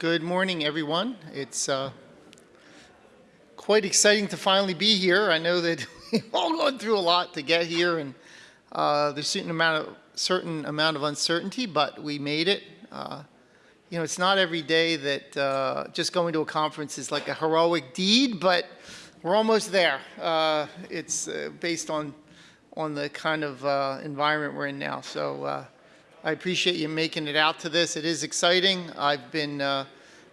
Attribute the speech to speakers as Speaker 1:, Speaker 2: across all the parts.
Speaker 1: Good morning, everyone. It's uh, quite exciting to finally be here. I know that we've all gone through a lot to get here, and uh, there's certain amount of certain amount of uncertainty, but we made it. Uh, you know, it's not every day that uh, just going to a conference is like a heroic deed, but we're almost there. Uh, it's uh, based on on the kind of environment we're in now. So I appreciate you making it out to this. It is exciting. I've been, uh,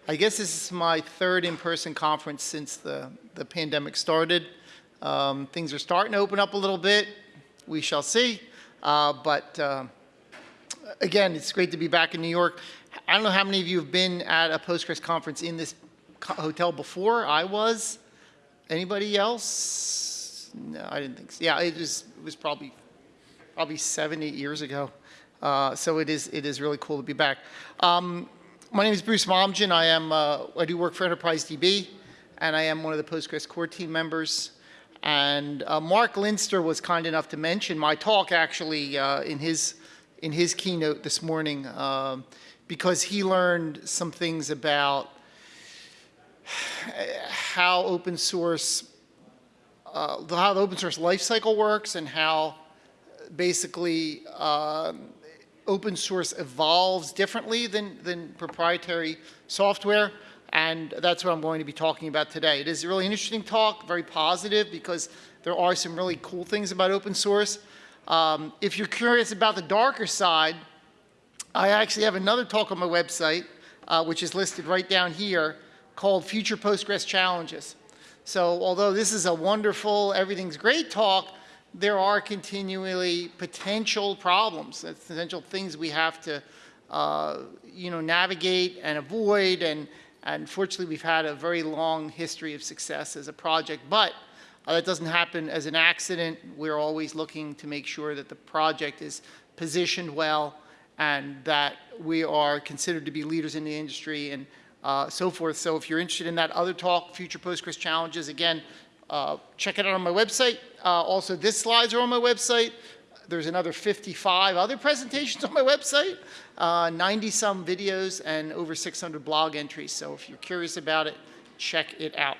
Speaker 1: I guess this is my third in-person conference since the, the pandemic started. Um, things are starting to open up a little bit. We shall see. Uh, but uh, again, it's great to be back in New York. I don't know how many of you have been at a Postgres conference in this hotel before. I was. Anybody else? No, I didn't think so. Yeah, it was, it was probably, probably seven, eight years ago. Uh, so it is, it is really cool to be back. Um, my name is Bruce Momjian. I am, uh, I do work for Enterprise DB, and I am one of the Postgres core team members. And uh, Marc Linster was kind enough to mention my talk actually uh, in his in his keynote this morning um, because he learned some things about how open source uh, how the open source lifecycle works and how basically um, open source evolves differently than, than proprietary software. And that's what I'm going to be talking about today. It is a really interesting talk, very positive, because there are some really cool things about open source. Um, if you're curious about the darker side, I actually have another talk on my website, uh, which is listed right down here, called Future Postgres Challenges. So although this is a wonderful, everything's great talk, there are continually potential problems, potential things we have to, uh, you know, navigate and avoid. And, unfortunately, we've had a very long history of success as a project, but uh, that doesn't happen as an accident. We're always looking to make sure that the project is positioned well and that we are considered to be leaders in the industry and uh, so forth. So if you're interested in that other talk, Future Postgres Challenges, again, uh, check it out on my website. Uh, also, this slides are on my website. There's another 55 other presentations on my website, uh, 90 some videos and over 600 blog entries. So if you're curious about it, check it out.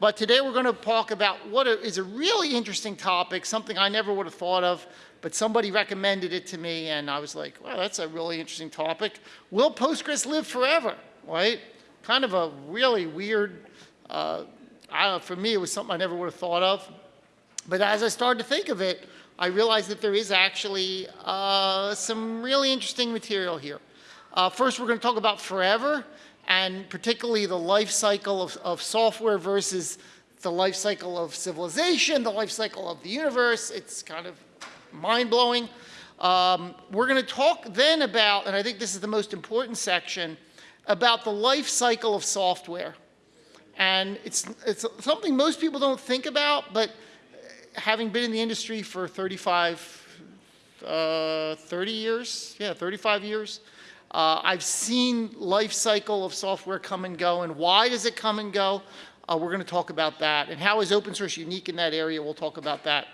Speaker 1: But today we're going to talk about what is a really interesting topic, something I never would have thought of, but somebody recommended it to me and I was like, well, that's a really interesting topic. Will Postgres live forever, right? Kind of a really weird uh, I, for me, it was something I never would have thought of. But as I started to think of it, I realized that there is actually uh, some really interesting material here. Uh, first, we're going to talk about forever, and particularly the life cycle of, of software versus the life cycle of civilization, the life cycle of the universe. It's kind of mind-blowing. Um, we're going to talk then about, and I think this is the most important section, about the life cycle of software. And it's, it's something most people don't think about, but having been in the industry for 35, uh, 30 years, yeah, 35 years, uh, I've seen life cycle of software come and go, and why does it come and go? Uh, we're going to talk about that. And how is open source unique in that area? We'll talk about that.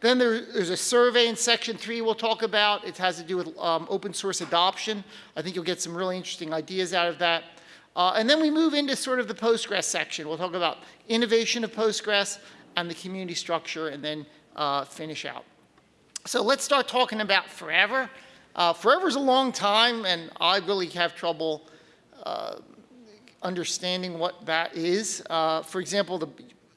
Speaker 1: Then there, there's a survey in section three we'll talk about. It has to do with um, open source adoption. I think you'll get some really interesting ideas out of that. Uh, and then we move into sort of the Postgres section. We'll talk about innovation of Postgres and the community structure and then uh, finish out. So let's start talking about forever. Uh, forever is a long time and I really have trouble uh, understanding what that is. Uh, for example, the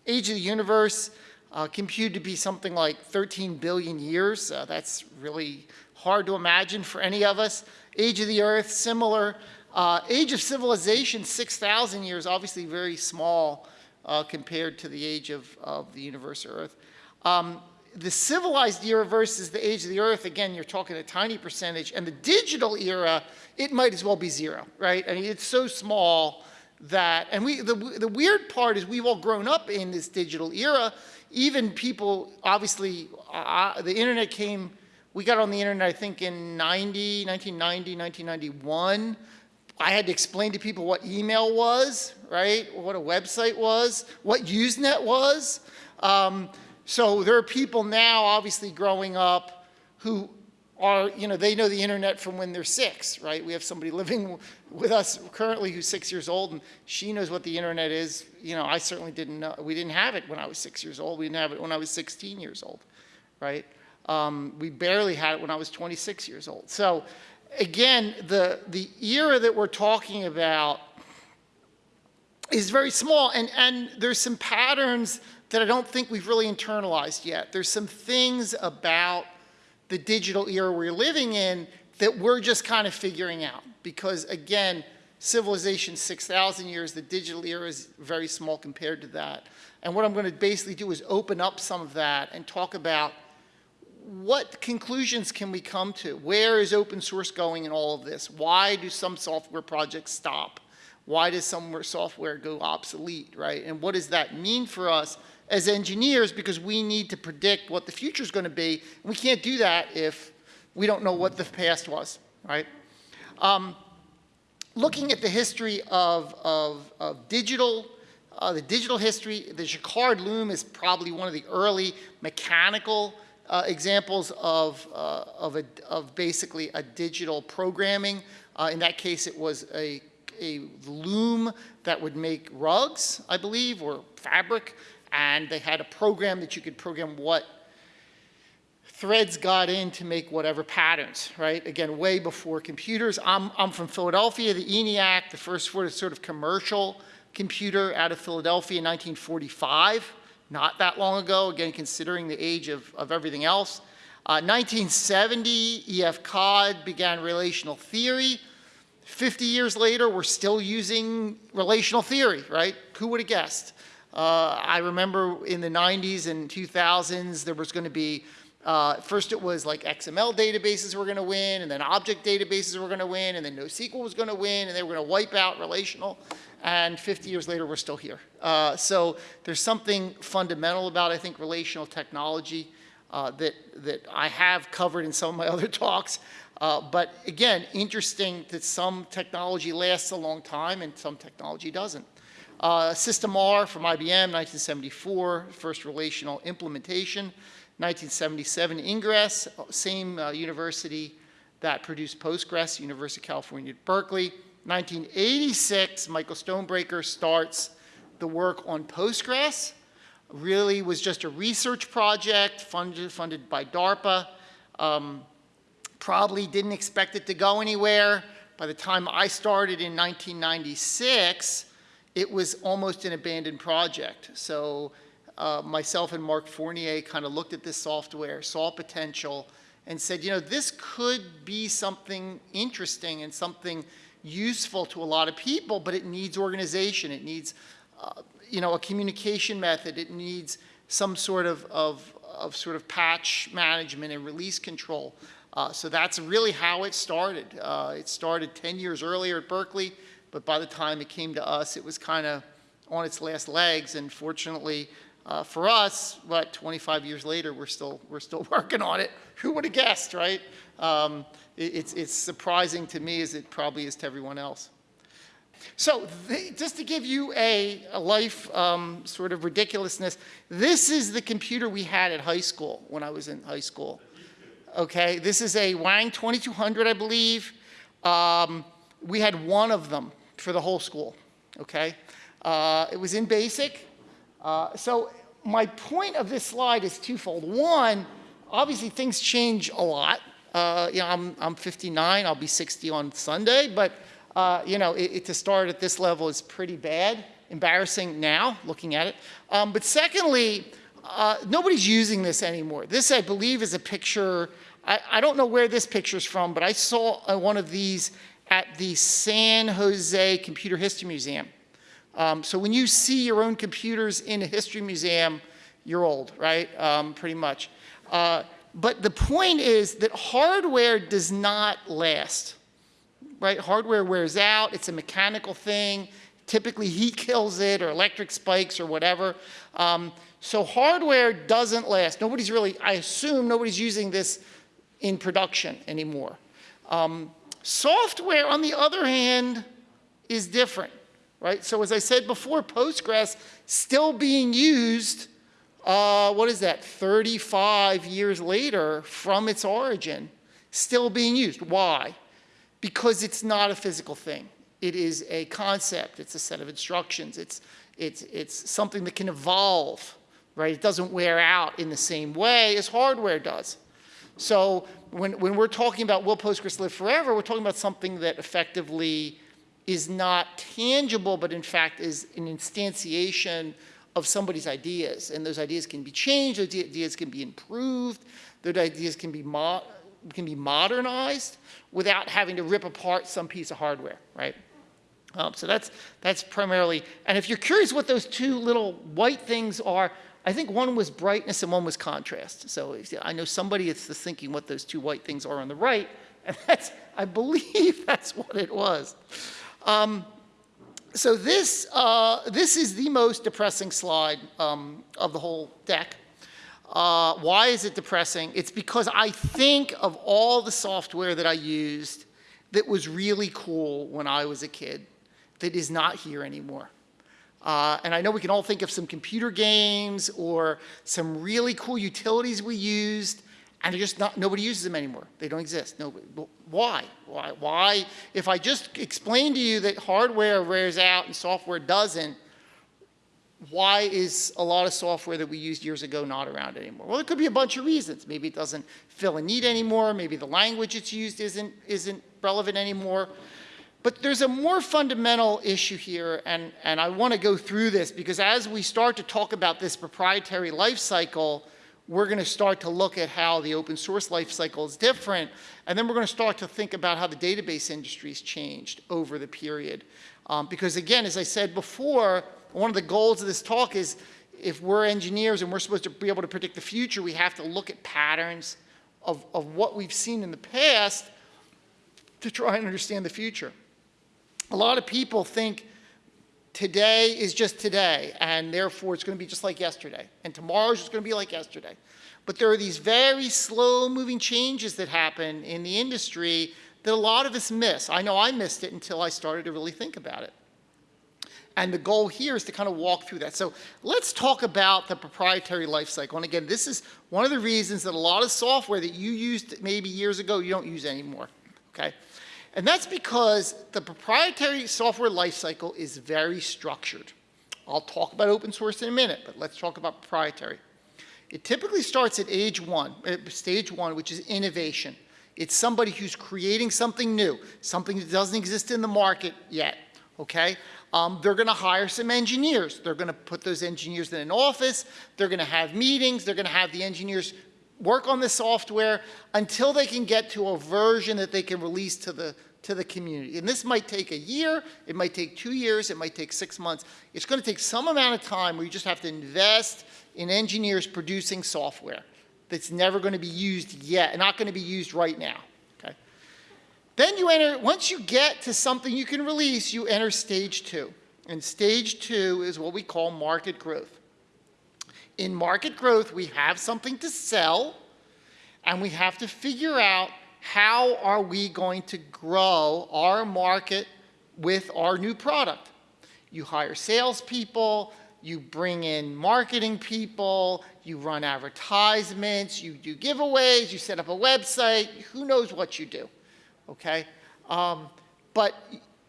Speaker 1: age of the universe uh, computed to be something like 13 billion years. that's really hard to imagine for any of us. Age of the earth, similar. Uh, age of civilization, 6,000 years, obviously very small uh, compared to the age of, of the universe or Earth. Um, the civilized era versus the age of the Earth, again, you're talking a tiny percentage. And the digital era, it might as well be zero, right? I mean, it's so small that, and we, the, the weird part is we've all grown up in this digital era. Even people, obviously, uh, the internet came, we got on the internet, I think, in 90, 1990, 1991. I had to explain to people what email was, right? What a website was, what Usenet was. Um, so there are people now obviously growing up who are, you know, they know the internet from when they're six, right? We have somebody living with us currently who's six years old, and she knows what the internet is. You know, I certainly didn't know. We didn't have it when I was six years old. We didn't have it when I was 16 years old, right? Um, we barely had it when I was 26 years old. So again, the, the era that we're talking about is very small, and, and there's some patterns that I don't think we've really internalized yet. There's some things about the digital era we're living in that we're just kind of figuring out. Because again, civilization 6,000 years, the digital era is very small compared to that. And what I'm going to basically do is open up some of that and talk about what conclusions can we come to? Where is open source going in all of this? Why do some software projects stop? Why does some software go obsolete, right? And what does that mean for us as engineers because we need to predict what the future is going to be. We can't do that if we don't know what the past was, right? Um, looking at the history of, of, of digital, uh, the digital history, the Jacquard loom is probably one of the early mechanical uh, examples of, uh, of, a, of basically a digital programming. Uh, in that case, it was a, a loom that would make rugs, I believe, or fabric, and they had a program that you could program what threads got in to make whatever patterns, right? Again, way before computers. I'm, I'm from Philadelphia, the ENIAC, the first sort of commercial computer out of Philadelphia in 1945 not that long ago, again, considering the age of, of everything else. Uh, 1970, E.F. Codd began relational theory. 50 years later, we're still using relational theory, right? Who would have guessed? Uh, I remember in the 90s and 2000s, there was going to be, uh, first it was like XML databases were going to win, and then object databases were going to win, and then NoSQL was going to win, and they were going to wipe out relational and 50 years later, we're still here. Uh, so there's something fundamental about, I think, relational technology uh, that, that I have covered in some of my other talks. Uh, but again, interesting that some technology lasts a long time and some technology doesn't. Uh, System R from IBM, 1974, first relational implementation. 1977, Ingres, same uh, university that produced Postgres, University of California Berkeley. 1986, Michael Stonebraker starts the work on Postgres. Really was just a research project funded, funded by DARPA. Um, probably didn't expect it to go anywhere. By the time I started in 1996, it was almost an abandoned project. So uh, myself and Marc Fournier kind of looked at this software, saw potential, and said, you know, this could be something interesting and something useful to a lot of people, but it needs organization. It needs, uh, you know, a communication method. It needs some sort of, of, of sort of patch management and release control. Uh, so that's really how it started. Uh, it started 10 years earlier at Berkeley, but by the time it came to us, it was kind of on its last legs. And fortunately uh, for us, what, 25 years later, we're still, we're still working on it. Who would have guessed, right? Um, it's, it's surprising to me as it probably is to everyone else. So just to give you a, a life um, sort of ridiculousness, this is the computer we had at high school when I was in high school. Okay, this is a Wang 2200, I believe. Um, we had one of them for the whole school, okay? Uh, it was in BASIC. Uh, so my point of this slide is twofold. One, obviously things change a lot. Uh, you know, I'm, I'm 59, I'll be 60 on Sunday, but uh, you know, it, it, to start at this level is pretty bad, embarrassing now, looking at it. Um, but secondly, uh, nobody's using this anymore. This, I believe, is a picture, I, I don't know where this picture is from, but I saw uh, one of these at the San Jose Computer History Museum. Um, so when you see your own computers in a history museum, you're old, right? Um, pretty much. Uh, but the point is that hardware does not last, right? Hardware wears out, it's a mechanical thing. Typically heat kills it or electric spikes or whatever. Um, so hardware doesn't last. Nobody's really, I assume nobody's using this in production anymore. Um, software, on the other hand, is different, right? So as I said before, Postgres still being used uh, what is that, 35 years later from its origin, still being used. Why? Because it's not a physical thing. It is a concept. It's a set of instructions. It's, it's, it's something that can evolve, right? It doesn't wear out in the same way as hardware does. So when, when we're talking about will Postgres live forever, we're talking about something that effectively is not tangible, but in fact is an instantiation of somebody's ideas. And those ideas can be changed, those ideas can be improved, those ideas can be, can be modernized without having to rip apart some piece of hardware, right? Um, so that's, that's primarily, and if you're curious what those two little white things are, I think one was brightness and one was contrast. So I know somebody is thinking what those two white things are on the right, and that's, I believe that's what it was. Um, so this, uh, this is the most depressing slide um, of the whole deck. Uh, why is it depressing? It's because I think of all the software that I used that was really cool when I was a kid that is not here anymore. Uh, and I know we can all think of some computer games or some really cool utilities we used, and just not, nobody uses them anymore. They don't exist. Nobody, why? Why? Why? If I just explain to you that hardware wears out and software doesn't, why is a lot of software that we used years ago not around anymore? Well, it could be a bunch of reasons. Maybe it doesn't fill a need anymore. Maybe the language it's used isn't, isn't relevant anymore. But there's a more fundamental issue here, and, and I want to go through this because as we start to talk about this proprietary life cycle, we're going to start to look at how the open source life cycle is different, and then we're going to start to think about how the database industry has changed over the period. Um, because again, as I said before, one of the goals of this talk is if we're engineers and we're supposed to be able to predict the future, we have to look at patterns of, of what we've seen in the past to try and understand the future a lot of people think today is just today, and therefore it's going to be just like yesterday, and tomorrow is just going to be like yesterday. But there are these very slow-moving changes that happen in the industry that a lot of us miss. I know I missed it until I started to really think about it. And the goal here is to kind of walk through that. So let's talk about the proprietary lifecycle. And again, this is one of the reasons that a lot of software that you used maybe years ago, you don't use anymore, okay? And that's because the proprietary software lifecycle is very structured. I'll talk about open source in a minute, but let's talk about proprietary. It typically starts at age one, uh, stage one, which is innovation. It's somebody who's creating something new, something that doesn't exist in the market yet, okay? Um, they're gonna hire some engineers. They're gonna put those engineers in an office. They're gonna have meetings. They're gonna have the engineers work on the software until they can get to a version that they can release to the, to the community. And this might take a year, it might take two years, it might take six months. It's going to take some amount of time where you just have to invest in engineers producing software that's never going to be used yet, not going to be used right now. Okay? Then you enter, once you get to something you can release, you enter stage two. And stage two is what we call market growth. In market growth, we have something to sell, and we have to figure out how are we going to grow our market with our new product? You hire salespeople, you bring in marketing people, you run advertisements, you do giveaways, you set up a website, who knows what you do, okay? Um, but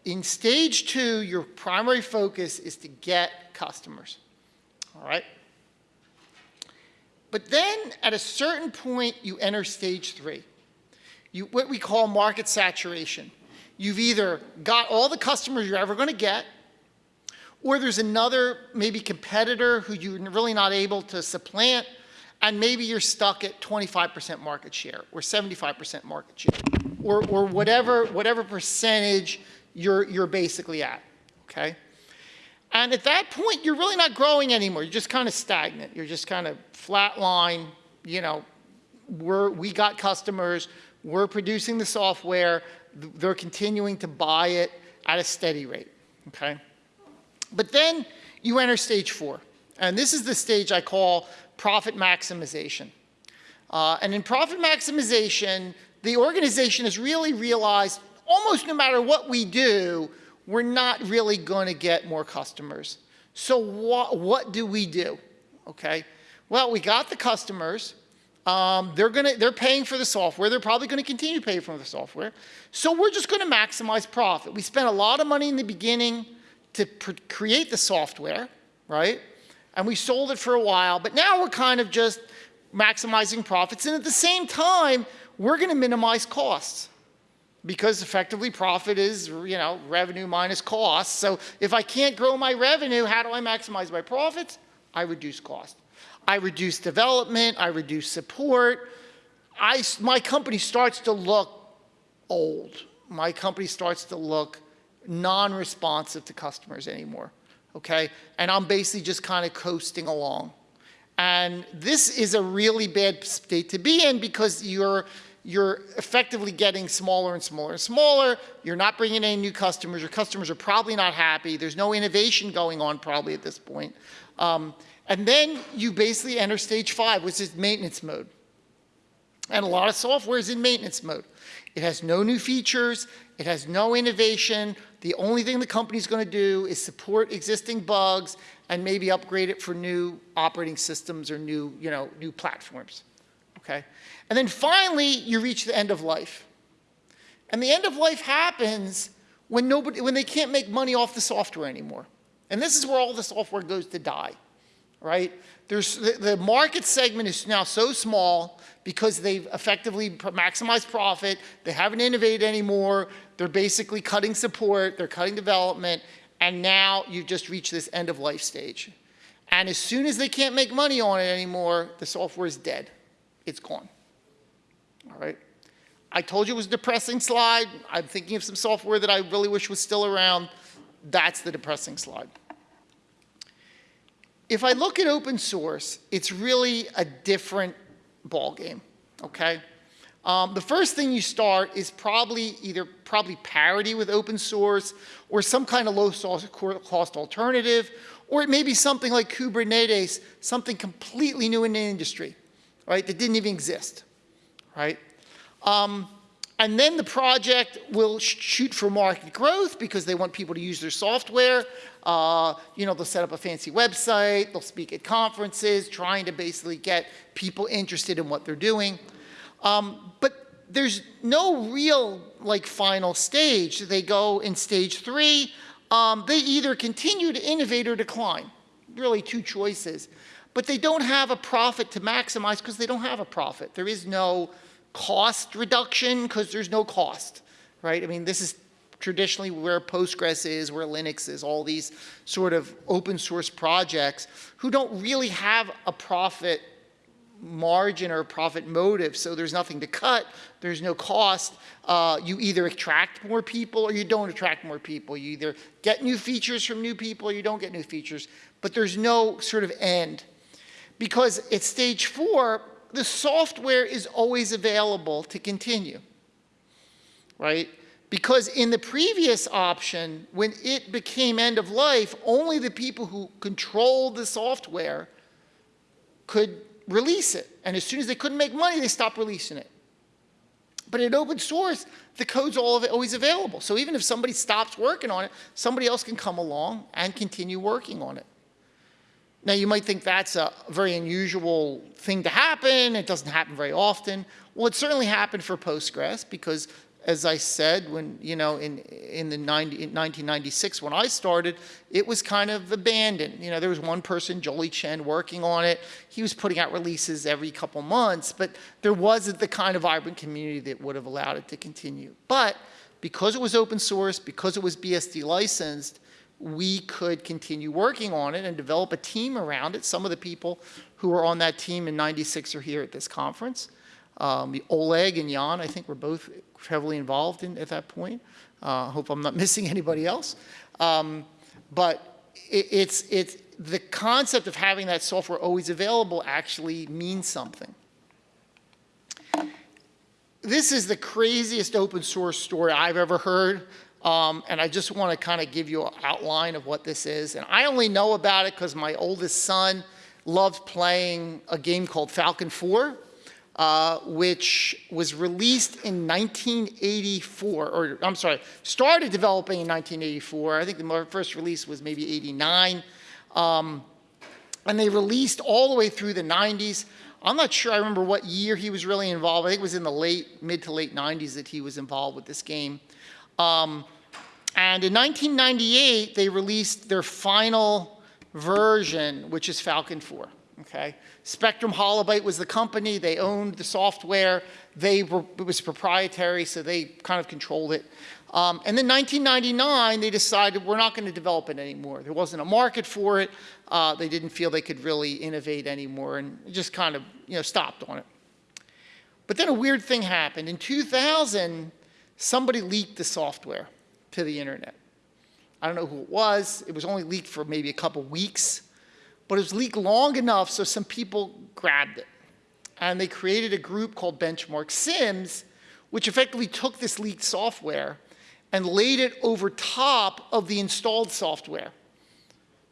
Speaker 1: in stage two, your primary focus is to get customers, all right? But then at a certain point, you enter stage three you, what we call market saturation. You've either got all the customers you're ever going to get, or there's another maybe competitor who you're really not able to supplant, and maybe you're stuck at 25% market share or 75% market share, or, or whatever, whatever percentage you're, you're basically at, okay? And at that point, you're really not growing anymore. You're just kind of stagnant. You're just kind of flat line, you know, we're, we got customers, we're producing the software. They're continuing to buy it at a steady rate, okay? But then you enter stage four. And this is the stage I call profit maximization. Uh, and in profit maximization, the organization has really realized almost no matter what we do, we're not really going to get more customers. So what, what do we do? Okay. Well, we got the customers. Um, they're gonna, they're paying for the software. They're probably continue to pay for the software. So we're just gonna maximize profit. We spent a lot of money in the beginning to create the software, right? And we sold it for a while, but now we're kind of just maximizing profits. And at the same time, we're gonna minimize costs because effectively profit is, you know, revenue minus costs. So if I can't grow my revenue, how do I maximize my profits? I reduce cost. I reduce development, I reduce support. I, my company starts to look old. My company starts to look non-responsive to customers anymore, okay? And I'm basically just kind of coasting along. And this is a really bad state to be in because you're, you're effectively getting smaller and smaller and smaller. You're not bringing in new customers. Your customers are probably not happy. There's no innovation going on probably at this point. Um, and then you basically enter stage five, which is maintenance mode. And a lot of software is in maintenance mode. It has no new features. It has no innovation. The only thing the company's going to do is support existing bugs and maybe upgrade it for new operating systems or new, you know, new platforms. Okay? And then finally, you reach the end of life. And the end of life happens when, nobody, when they can't make money off the software anymore. And this is where all the software goes to die, right? There's, the, the market segment is now so small because they've effectively maximized profit, they haven't innovated anymore, they're basically cutting support, they're cutting development, and now you've just reached this end of life stage. And as soon as they can't make money on it anymore, the software is dead. It's gone. All right? I told you it was a depressing slide. I'm thinking of some software that I really wish was still around. That's the depressing slide. If I look at open source, it's really a different ballgame, okay? Um, the first thing you start is probably either probably parity with open source or some kind of low cost alternative, or it may be something like Kubernetes, something completely new in the industry, right, that didn't even exist, right? Um, and then the project will sh shoot for market growth because they want people to use their software. Uh, you know, they'll set up a fancy website, they'll speak at conferences, trying to basically get people interested in what they're doing. Um, but there's no real like final stage. They go in stage three. Um, they either continue to innovate or decline. Really two choices. But they don't have a profit to maximize because they don't have a profit. There is no cost reduction because there's no cost, right? I mean, this is traditionally where Postgres is, where Linux is, all these sort of open source projects who don't really have a profit margin or profit motive, so there's nothing to cut, there's no cost. Uh, you either attract more people or you don't attract more people. You either get new features from new people or you don't get new features, but there's no sort of end. Because at stage four, the software is always available to continue, right? Because in the previous option, when it became end of life, only the people who controlled the software could release it. And as soon as they couldn't make money, they stopped releasing it. But in open source, the code's all always available. So even if somebody stops working on it, somebody else can come along and continue working on it. Now you might think that's a very unusual thing to happen. It doesn't happen very often. Well, it certainly happened for Postgres because as I said, when, you know, in, in the 90, in 1996 when I started, it was kind of abandoned. You know, there was one person, Jolly Chen, working on it. He was putting out releases every couple months, but there wasn't the kind of vibrant community that would have allowed it to continue. But because it was open source, because it was BSD licensed, we could continue working on it and develop a team around it. Some of the people who were on that team in 96 are here at this conference. Um, Oleg and Jan, I think, were both heavily involved in, at that point. I uh, hope I'm not missing anybody else. Um, but it, it's, it's, the concept of having that software always available actually means something. This is the craziest open source story I've ever heard. Um, and I just want to kind of give you an outline of what this is. And I only know about it because my oldest son loved playing a game called Falcon 4 uh, which was released in 1984, or I'm sorry, started developing in 1984. I think the first release was maybe 89. Um, and they released all the way through the 90s. I'm not sure I remember what year he was really involved. I think it was in the late, mid to late 90s that he was involved with this game. Um, and in 1998, they released their final version, which is Falcon 4. Okay, Spectrum Holobyte was the company. They owned the software. They were, it was proprietary, so they kind of controlled it. Um, and then 1999, they decided we're not going to develop it anymore. There wasn't a market for it. Uh, they didn't feel they could really innovate anymore and just kind of you know, stopped on it. But then a weird thing happened. In 2000, somebody leaked the software to the internet. I don't know who it was. It was only leaked for maybe a couple weeks, but it was leaked long enough so some people grabbed it. And they created a group called Benchmark Sims, which effectively took this leaked software and laid it over top of the installed software.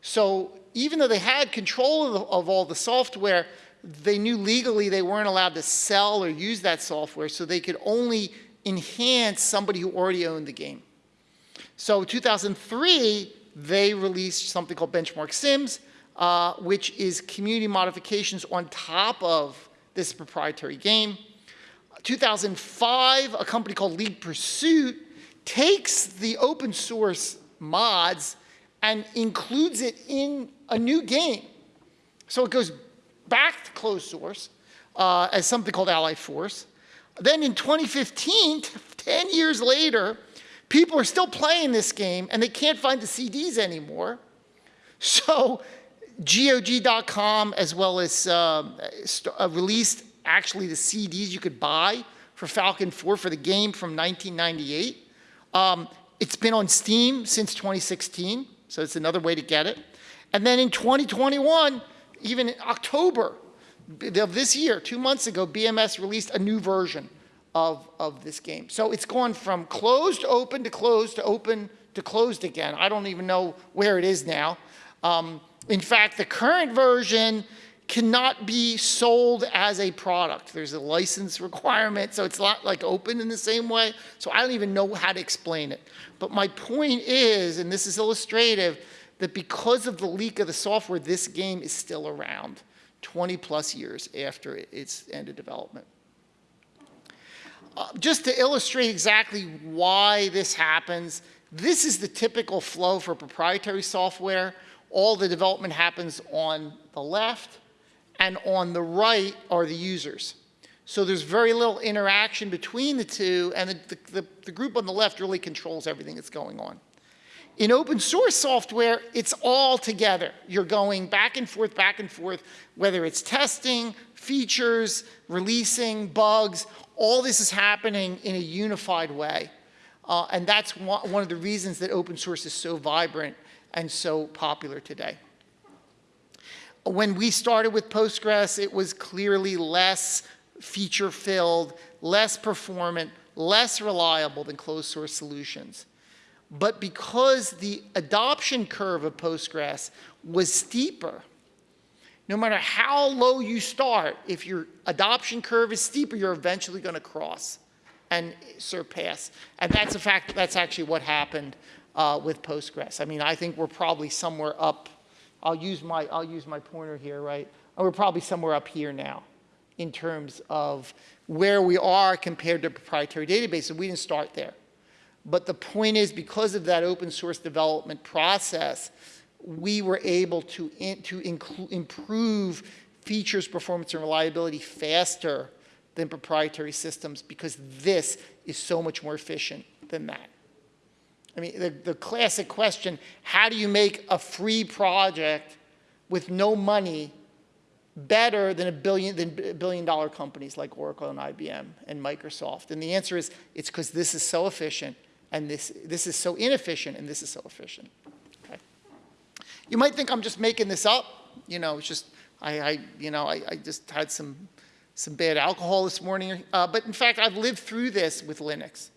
Speaker 1: So even though they had control of, of, all the software, they knew legally they weren't allowed to sell or use that software, so they could only enhance somebody who already owned the game. So 2003, they released something called Benchmark Sims, uh, which is community modifications on top of this proprietary game. 2005, a company called Lead Pursuit takes the open source mods and includes it in a new game. So it goes back to closed source uh, as something called Allied Force. Then in 2015, 10 years later, people are still playing this game and they can't find the CDs anymore. So GOG.com as well as uh, uh, released actually the CDs you could buy for Falcon 4 for the game from 1998. Um, it's been on Steam since 2016, so it's another way to get it. And then in 2021, even in October this year, two months ago, BMS released a new version of, of this game. So it's gone from closed to open to closed to open to closed again. I don't even know where it is now. Um, in fact, the current version cannot be sold as a product. There's a license requirement, so it's not like open in the same way. So I don't even know how to explain it. But my point is, and this is illustrative, that because of the leak of the software, this game is still around 20 plus years after its end of development. Uh, just to illustrate exactly why this happens, this is the typical flow for proprietary software. All the development happens on the left, and on the right are the users. So there's very little interaction between the two, and the, the, the, group on the left really controls everything that's going on. In open source software, it's all together. You're going back and forth, back and forth, whether it's testing, features, releasing, bugs, all this is happening in a unified way. Uh, and that's one, of the reasons that open source is so vibrant and so popular today when we started with Postgres, it was clearly less feature-filled, less performant, less reliable than closed source solutions. But because the adoption curve of Postgres was steeper, no matter how low you start, if your adoption curve is steeper, you're eventually going to cross and surpass. And that's a fact, that's actually what happened uh, with Postgres. I mean, I think we're probably somewhere up I'll use my, I'll use my pointer here, right? We're probably somewhere up here now in terms of where we are compared to proprietary databases. We didn't start there. But the point is, because of that open source development process, we were able to, in, to improve features, performance, and reliability faster than proprietary systems because this is so much more efficient than that. I mean, the, the classic question, how do you make a free project with no money better than a billion, than billion dollar companies like Oracle and IBM and Microsoft? And the answer is, it's because this is so efficient and this, this is so inefficient and this is so efficient. Okay. You might think I'm just making this up. You know, it's just, I, I you know, I, I just had some, some bad alcohol this morning. Uh, but in fact, I've lived through this with Linux.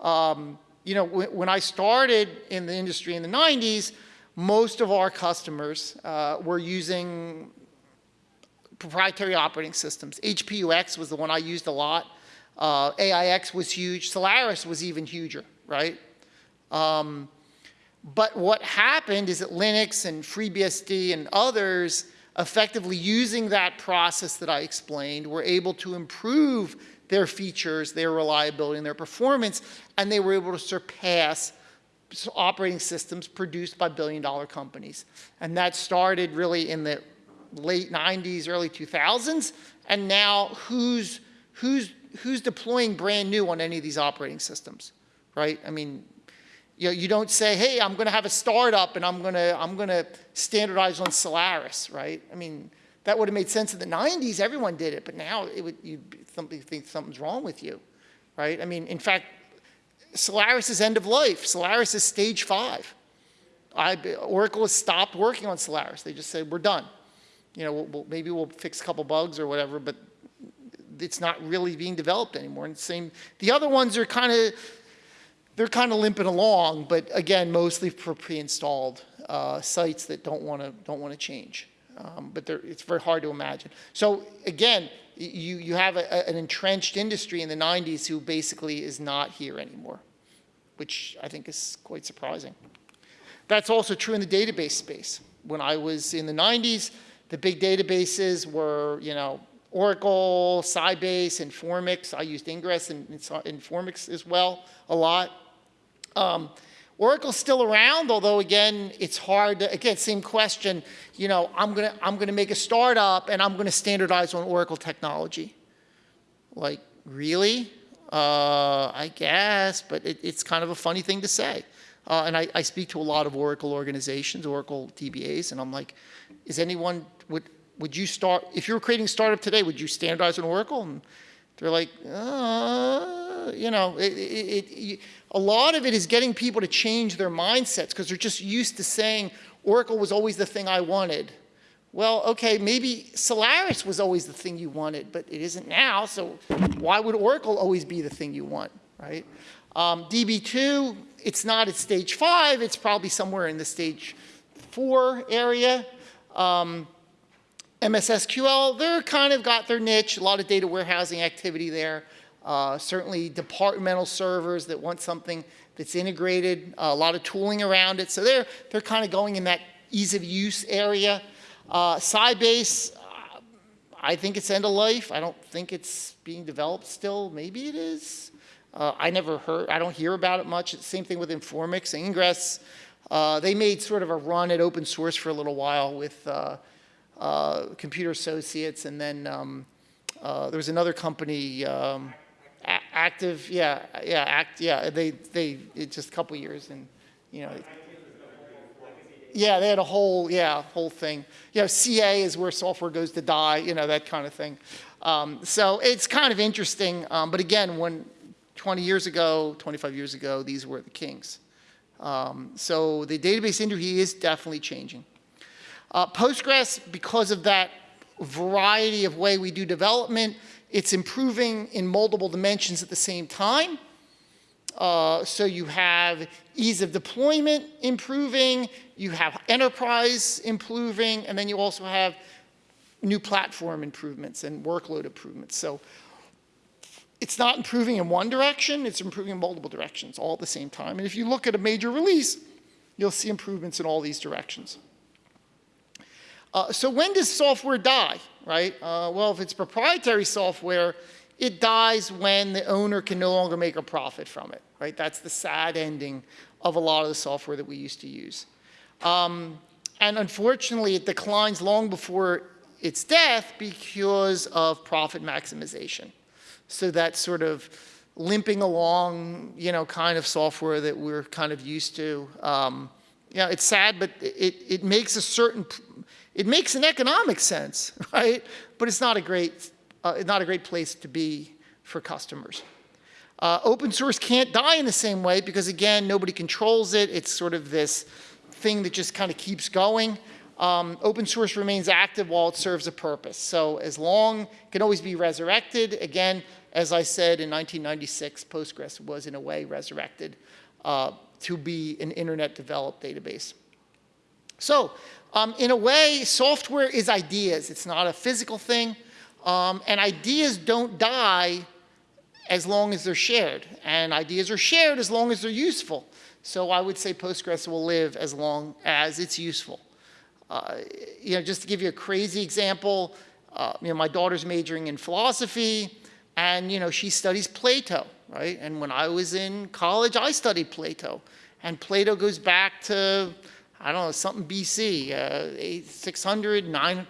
Speaker 1: Um, you know, when I started in the industry in the 90s, most of our customers uh, were using proprietary operating systems. HPUX was the one I used a lot. Uh, AIX was huge. Solaris was even huger, right? Um, but what happened is that Linux and FreeBSD and others effectively using that process that I explained, were able to improve their features, their reliability, and their performance, and they were able to surpass operating systems produced by billion-dollar companies. And that started really in the late 90s, early 2000s, and now who's, who's, who's deploying brand new on any of these operating systems, right? I mean, you know, you don't say, hey, I'm going to have a startup and I'm going to, I'm going to standardize on Solaris, right? I mean, that would have made sense in the 90s. Everyone did it, but now it would, you think something's wrong with you, right? I mean, in fact, Solaris is end of life. Solaris is stage five. I, Oracle has stopped working on Solaris. They just said, we're done. You know, we'll, maybe we'll fix a couple bugs or whatever, but it's not really being developed anymore. And same, the other ones are kind of, they're kind of limping along, but again, mostly for pre-installed uh, sites that don't want to don't want to change. Um, but it's very hard to imagine. So again, you you have a, an entrenched industry in the 90s who basically is not here anymore, which I think is quite surprising. That's also true in the database space. When I was in the 90s, the big databases were, you know, Oracle, Sybase, Informix. I used Ingres and Informix as well a lot. Um, Oracle's still around, although again, it's hard to, again, same question, you know, I'm gonna, I'm gonna make a startup and I'm gonna standardize on Oracle technology. Like, really? Uh, I guess, but it, it's kind of a funny thing to say. Uh, and I, I, speak to a lot of Oracle organizations, Oracle DBAs, and I'm like, is anyone, would, would you start, if you were creating a startup today, would you standardize on Oracle? And they're like, uh, you know, it, it, it, a lot of it is getting people to change their mindsets because they're just used to saying Oracle was always the thing I wanted. Well, okay, maybe Solaris was always the thing you wanted, but it isn't now, so why would Oracle always be the thing you want, right? Um, DB2, it's not at stage five, it's probably somewhere in the stage four area. Um, MSSQL, they're kind of got their niche, a lot of data warehousing activity there. Uh, certainly departmental servers that want something that's integrated, uh, a lot of tooling around it. So they're, they're kind of going in that ease of use area. Uh, Sybase, uh, I think it's end of life. I don't think it's being developed still. Maybe it is. Uh, I never heard, I don't hear about it much. Same thing with Informix, Ingres. Uh, they made sort of a run at open source for a little while with uh, uh, Computer Associates, and then um, there was another company, um, Active, yeah, yeah, Act, yeah. They, they, just a couple years, and you know. Yeah, they had a whole, yeah, whole thing. You know, CA is where software goes to die, you know, that kind of thing. Um, so it's kind of interesting, um, but again, when 20 years ago, 25 years ago, these were the kings. Um, so the database industry is definitely changing. Uh, Postgres, because of that variety of way we do development, it's improving in multiple dimensions at the same time. Uh, so you have ease of deployment improving, you have enterprise improving, and then you also have new platform improvements and workload improvements. So it's not improving in one direction, it's improving in multiple directions all at the same time. And if you look at a major release, you'll see improvements in all these directions. Uh, so when does software die, right? Uh, well, if it's proprietary software, it dies when the owner can no longer make a profit from it, right? That's the sad ending of a lot of the software that we used to use. Um, and unfortunately, it declines long before its death because of profit maximization. So that sort of limping along, you know, kind of software that we're kind of used to. Um, yeah, it's sad, but it, it makes a certain, it makes an economic sense, right? But it's not a great, uh, not a great place to be for customers. Uh, open source can't die in the same way because again, nobody controls it. It's sort of this thing that just kind of keeps going. Um, open source remains active while it serves a purpose. So as long, it can always be resurrected. Again, as I said in 1996, Postgres was in a way resurrected. Uh, to be an internet developed database. So um, in a way, software is ideas. It's not a physical thing. Um, and ideas don't die as long as they're shared. And ideas are shared as long as they're useful. So I would say Postgres will live as long as it's useful. Uh, You know, just to give you a crazy example, uh, you know, my daughter's majoring in philosophy, and, you know, she studies Plato, right? And when I was in college, I studied Plato. And Plato goes back to, I don't know, something BC, uh, eight- 600, 900,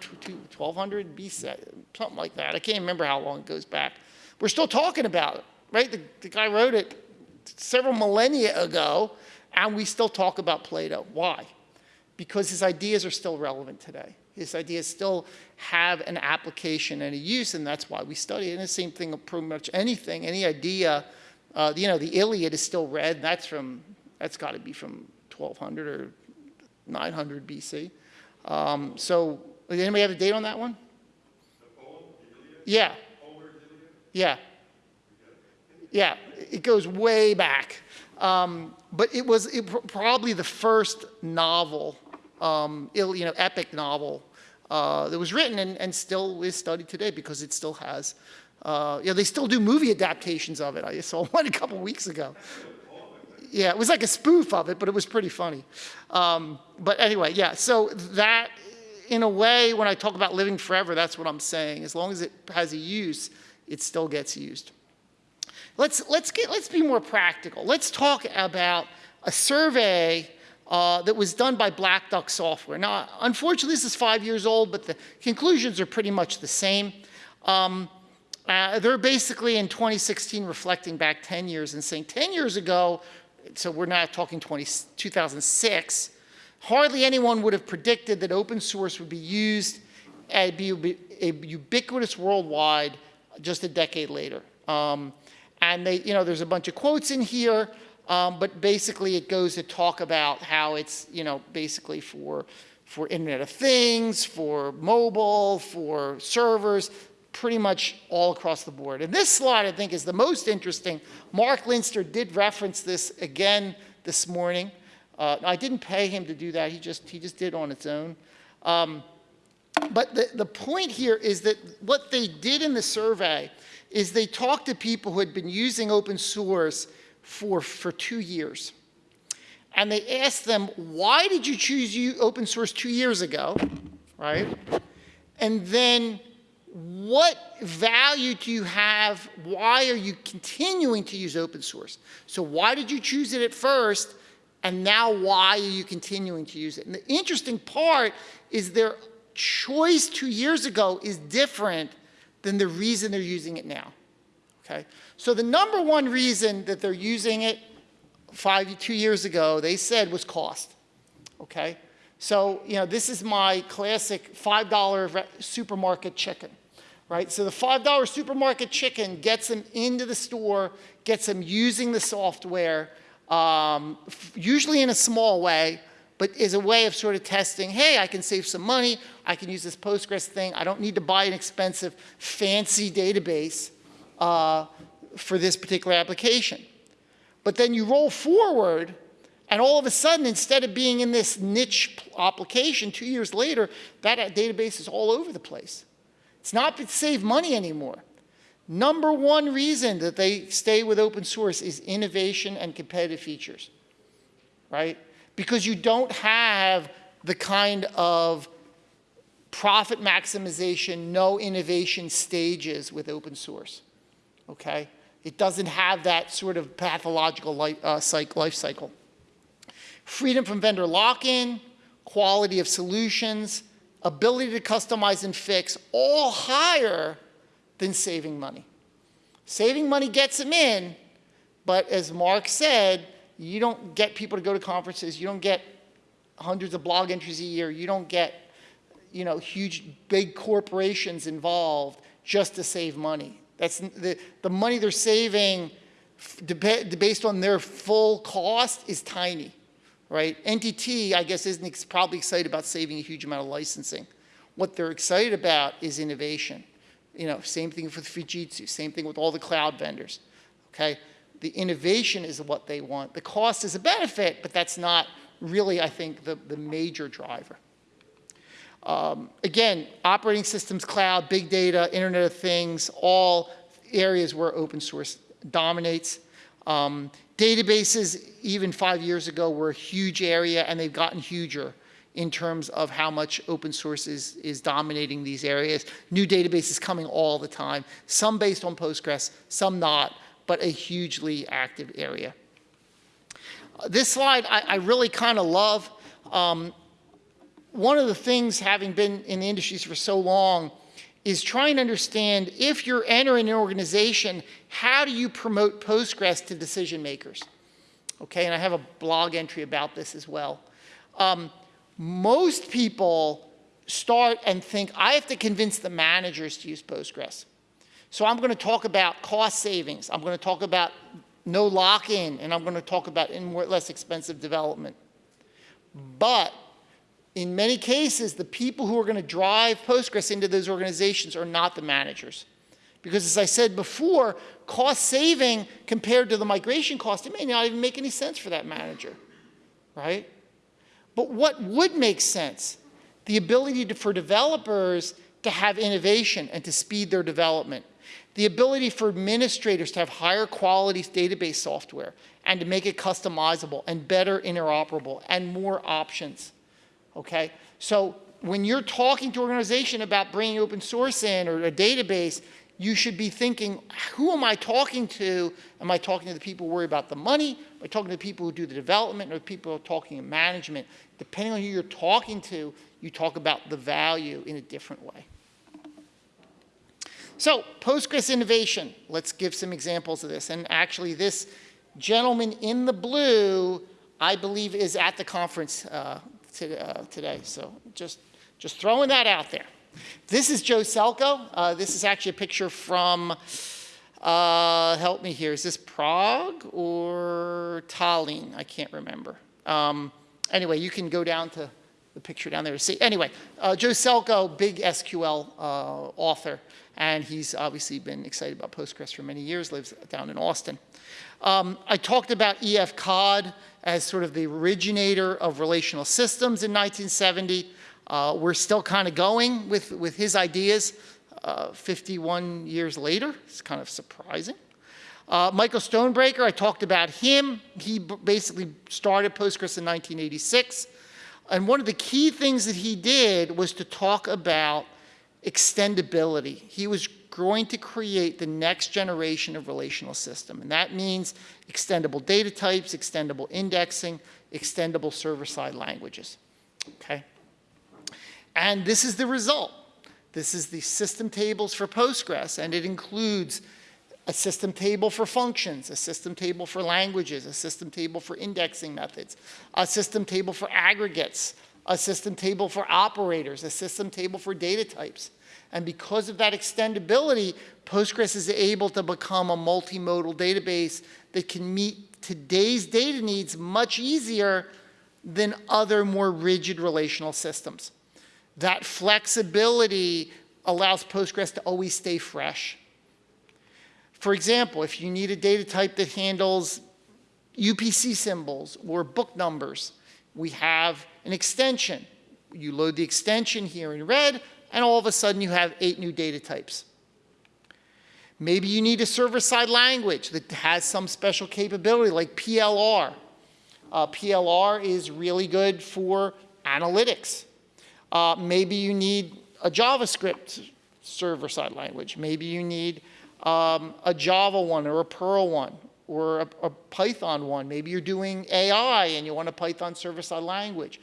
Speaker 1: 1200 BC, something like that. I can't remember how long it goes back. We're still talking about it, right? The, the guy wrote it several millennia ago, and we still talk about Plato. Why? Because his ideas are still relevant today. His ideas still have an application and a use, and that's why we study it. And the same thing of pretty much anything, any idea. Uh, you know, the Iliad is still read. That's from, that's got to be from 1200 or 900 BC. Um, so, does anybody have a date on that one? Yeah. Yeah. Yeah, it goes way back. Um, but it was it, pr- probably the first novel, um, il- you know, epic novel uh, that was written and, and still is studied today because it still has, uh, yeah, they still do movie adaptations of it. I saw one a couple weeks ago. Yeah, it was like a spoof of it, but it was pretty funny. Um, but anyway, yeah, so that, in a way, when I talk about living forever, that's what I'm saying. As long as it has a use, it still gets used. Let's, let's, get, let's be more practical. Let's talk about a survey uh, that was done by Black Duck Software. Now, unfortunately, this is five years old, but the conclusions are pretty much the same. Um, uh, they're basically in 2016 reflecting back 10 years and saying 10 years ago, so we're not talking 20, 2006, hardly anyone would have predicted that open source would be used and be ub- a ubiquitous worldwide just a decade later. Um, and they, you know, there's a bunch of quotes in here, um, but basically it goes to talk about how it's, you know, basically for, for Internet of Things, for mobile, for servers, pretty much all across the board. And this slide, I think, is the most interesting. Marc Linster did reference this again this morning. Uh, I didn't pay him to do that. He just, he just did on its own. Um, but the, the point here is that what they did in the survey is they talked to people who had been using open source for, for two years. And they asked them, why did you choose you, open source two years ago, right? And then what value do you have? Why are you continuing to use open source? So why did you choose it at first? And now why are you continuing to use it? And the interesting part is their choice two years ago is different than the reason they're using it now. Okay? So the number one reason that they're using it five, two years ago, they said was cost. Okay? So, you know, this is my classic $5 supermarket chicken, right? So the $5 supermarket chicken gets them into the store, gets them using the software, um, usually in a small way, but is a way of sort of testing, hey, I can save some money, I can use this Postgres thing, I don't need to buy an expensive, fancy database uh, for this particular application. But then you roll forward, and all of a sudden, instead of being in this niche application two years later, that uh, database is all over the place. It's not to save money anymore. Number one reason that they stay with open source is innovation and competitive features, right? Because you don't have the kind of profit maximization, no innovation stages with open source, okay? It doesn't have that sort of pathological life, uh, cyc- life cycle. Freedom from vendor lock-in, quality of solutions, ability to customize and fix, all higher than saving money. Saving money gets them in, but as Marc said, you don't get people to go to conferences, you don't get hundreds of blog entries a year, you don't get you know, huge, big corporations involved just to save money. That's the, the money they're saving based on their full cost is tiny, right? NTT, I guess, isn't probably excited about saving a huge amount of licensing. What they're excited about is innovation. You know, same thing with Fujitsu, same thing with all the cloud vendors, okay? The innovation is what they want. The cost is a benefit, but that's not really, I think, the, the major driver. Um, again, operating systems, cloud, big data, Internet of Things, all areas where open source dominates. Um, databases, even five years ago, were a huge area, and they've gotten huger. in terms of how much open source is, is dominating these areas. New databases coming all the time, some based on Postgres, some not, but a hugely active area. Uh, this slide I, I really kind of love. Um, one of the things, having been in the industries for so long, is trying to understand if you're entering an organization, how do you promote Postgres to decision makers? Okay, and I have a blog entry about this as well. Um, most people start and think, I have to convince the managers to use Postgres. So I'm going to talk about cost savings. I'm going to talk about no lock-in, and I'm going to talk about in more, less expensive development. But in many cases, the people who are going to drive Postgres into those organizations are not the managers. Because as I said before, cost saving compared to the migration cost, it may not even make any sense for that manager, right? But what would make sense? The ability to, for developers to have innovation and to speed their development. The ability for administrators to have higher quality database software and to make it customizable and better interoperable and more options, okay? So when you're talking to an organization about bringing open source in or a database, you should be thinking, who am I talking to? Am I talking to the people who worry about the money? Am I talking to the people who do the development or people who are talking in management? Depending on who you're talking to, you talk about the value in a different way. So Postgres innovation, let's give some examples of this. And actually this gentleman in the blue, I believe is at the conference uh, to, uh, today. So just, just throwing that out there. This is Joe Celko. Uh, this is actually a picture from, uh, help me here, is this Prague or Tallinn? I can't remember. Um, anyway, you can go down to the picture down there to see. Anyway, uh, Joe Celko, big SQL uh, author, and he's obviously been excited about Postgres for many years, lives down in Austin. Um, I talked about E.F. Codd as sort of the originator of relational systems in 1970. Uh, we're still kind of going with, with his ideas uh, 51 years later. It's kind of surprising. Uh, Michael Stonebraker, I talked about him. He basically started Postgres in 1986. And one of the key things that he did was to talk about extendability. He was going to create the next generation of relational system. And that means extendable data types, extendable indexing, extendable server-side languages. Okay? And this is the result. This is the system tables for Postgres, and it includes a system table for functions, a system table for languages, a system table for indexing methods, a system table for aggregates, a system table for operators, a system table for data types. And because of that extendability, Postgres is able to become a multimodal database that can meet today's data needs much easier than other more rigid relational systems. That flexibility allows Postgres to always stay fresh. For example, if you need a data type that handles UPC symbols or book numbers, we have an extension. You load the extension here in red, and all of a sudden you have eight new data types. Maybe you need a server-side language that has some special capability like PLR. Uh, PLR is really good for analytics. Uh, maybe you need a JavaScript server-side language. Maybe you need um, a Java one or a Perl one or a, a, Python one. Maybe you're doing AI and you want a Python server-side language.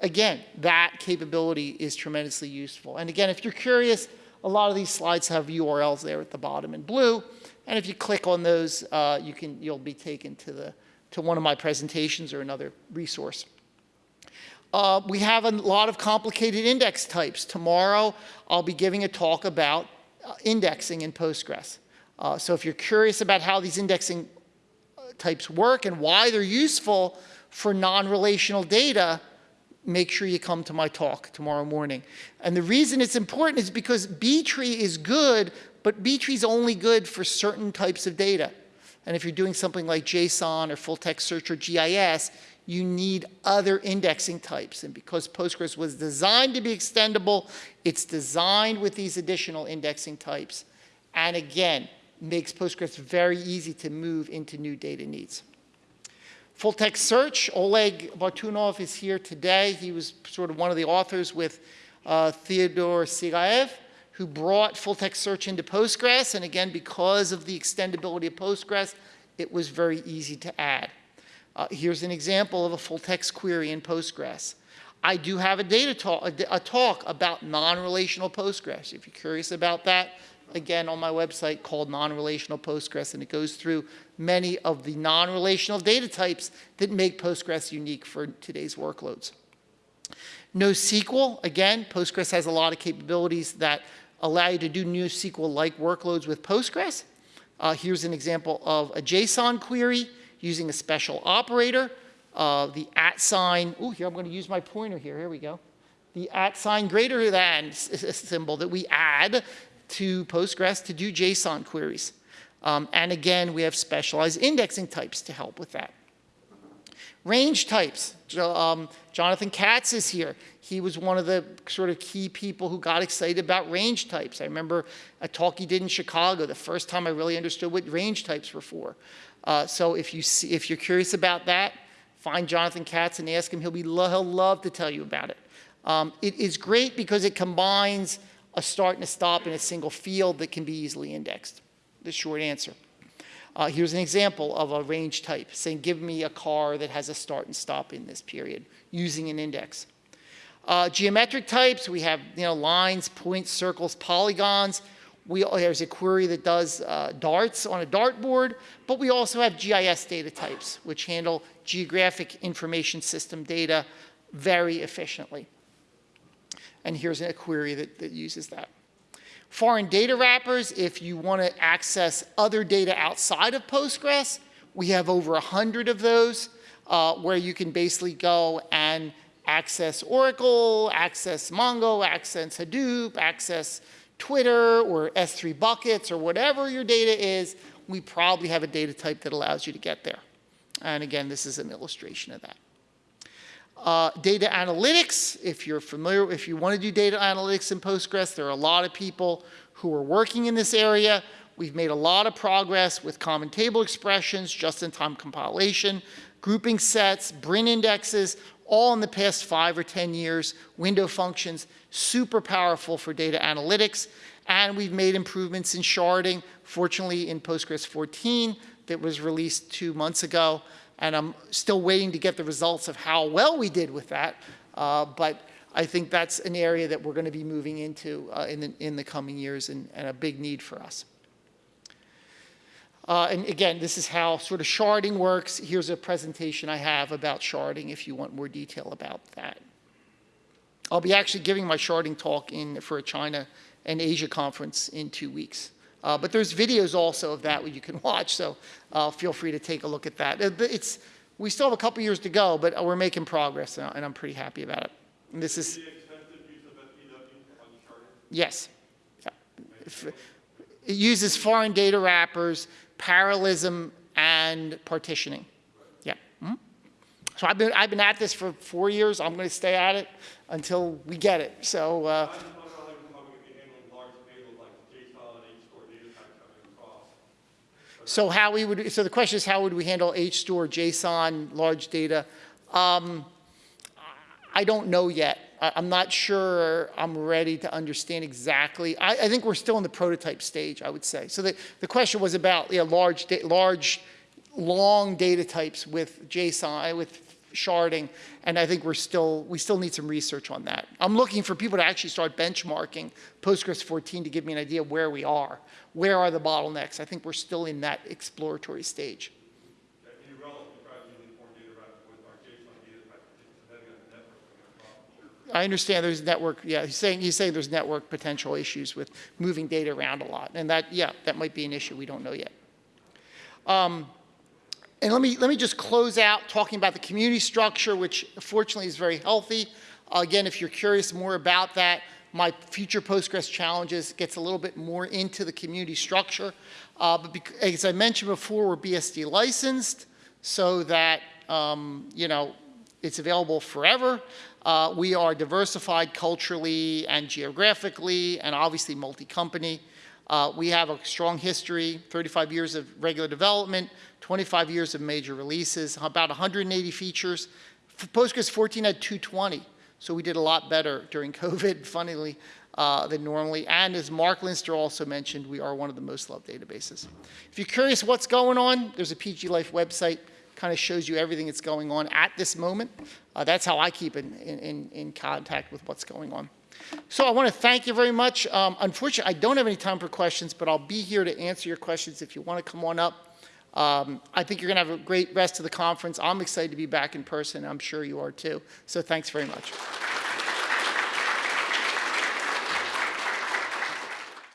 Speaker 1: Again, that capability is tremendously useful. And again, if you're curious, a lot of these slides have URLs there at the bottom in blue. And if you click on those, uh, you can, you'll be taken to, the, to one of my presentations or another resource. Uh, we have a lot of complicated index types. Tomorrow, I'll be giving a talk about uh, indexing in Postgres. Uh, so if you're curious about how these indexing uh, types work and why they're useful for non-relational data, make sure you come to my talk tomorrow morning. And the reason it's important is because B-tree is good, but B-tree is only good for certain types of data. And if you're doing something like JSON or full text search or GIS, you need other indexing types. And because Postgres was designed to be extendable, it's designed with these additional indexing types. And again, makes Postgres very easy to move into new data needs. Full text search, Oleg Bartunov is here today. He was sort of one of the authors with uh, Teodor Sigaev, who brought full text search into Postgres. And again, because of the extendability of Postgres, it was very easy to add. Uh, here's an example of a full text query in Postgres. I do have a data talk, a, a talk about non-relational Postgres. If you're curious about that, again, on my website called Non-Relational Postgres, and it goes through many of the non-relational data types that make Postgres unique for today's workloads. NoSQL, again, Postgres has a lot of capabilities that allow you to do NoSQL-like workloads with Postgres. Uh, here's an example of a JSON query using a special operator. Uh, the at sign, oh, here I'm going to use my pointer here, here we go. The at sign greater than symbol that we add to Postgres to do JSON queries. Um, and again, we have specialized indexing types to help with that. Range types. Um, Jonathan Katz is here. He was one of the sort of key people who got excited about range types. I remember a talk he did in Chicago, the first time I really understood what range types were for. Uh, so if, you see, if you're curious about that, find Jonathan Katz and ask him. He'll, be lo he'll love to tell you about it. Um, it is great because it combines a start and a stop in a single field that can be easily indexed? The short answer. Uh, here's an example of a range type saying, give me a car that has a start and stop in this period using an index. Uh, geometric types, we have you know, lines, points, circles, polygons. We, there's a query that does uh, darts on a dartboard, but we also have GIS data types, which handle geographic information system data very efficiently. And here's a query that, that uses that. Foreign data wrappers, if you want to access other data outside of Postgres, we have over 100 of those uh, where you can basically go and access Oracle, access Mongo, access Hadoop, access Twitter or S3 buckets or whatever your data is, we probably have a data type that allows you to get there. And again, this is an illustration of that. Uh, data analytics, if you're familiar, if you want to do data analytics in Postgres, there are a lot of people who are working in this area. We've made a lot of progress with common table expressions, just-in-time compilation, grouping sets, BRIN indexes, all in the past five or 10 years, window functions, super powerful for data analytics. And we've made improvements in sharding, fortunately in Postgres 14 that was released two months ago and I'm still waiting to get the results of how well we did with that. Uh, but I think that's an area that we're going to be moving into uh, in, the, in the coming years and, and a big need for us. Uh, and again, this is how sort of sharding works. Here's a presentation I have about sharding if you want more detail about that. I'll be actually giving my sharding talk in for a China and Asia conference in two weeks. Uh, but there's videos also of that you can watch, so uh, feel free to take a look at that. It's, we still have a couple years to go, but we're making progress, and I'm pretty happy about it. And this is... Yes. It uses foreign data wrappers, parallelism, and partitioning. Yeah. Mm -hmm. So I've been, I've been at this for four years. I'm going to stay at it until we get it. So... Uh, So how we would, so the question is how would we handle HStore, JSON, large data? Um, I don't know yet. I, am not sure I'm ready to understand exactly. I, I, think we're still in the prototype stage, I would say. So the, the question was about know, large, large, long data types with JSON, with sharding, and I think we're still, we still need some research on that. I'm looking for people to actually start benchmarking Postgres 14 to give me an idea where we are. Where are the bottlenecks? I think we're still in that exploratory stage. I understand there's network, yeah, he's saying, he's saying there's network potential issues with moving data around a lot. And that, yeah, that might be an issue we don't know yet. Um, and let me, let me just close out talking about the community structure, which fortunately is very healthy. Uh, again, if you're curious more about that, my future Postgres challenges gets a little bit more into the community structure. Uh, but as I mentioned before, we're BSD licensed so that, um, you know, it's available forever. Uh, we are diversified culturally and geographically and obviously multi-company. Uh, We have a strong history, 35 years of regular development, 25 years of major releases, about 180 features. Postgres 14 had 220, so we did a lot better during COVID, funnily, uh, than normally. And as Marc Linster also mentioned, we are one of the most loved databases. If you're curious what's going on, there's a PG Life website, kind of shows you everything that's going on at this moment. Uh, That's how I keep in, in, in contact with what's going on. So I want to thank you very much. Um, Unfortunately, I don't have any time for questions, but I'll be here to answer your questions if you want to come on up. Um, I think you're going to have a great rest of the conference. I'm excited to be back in person. I'm sure you are too. So thanks very much.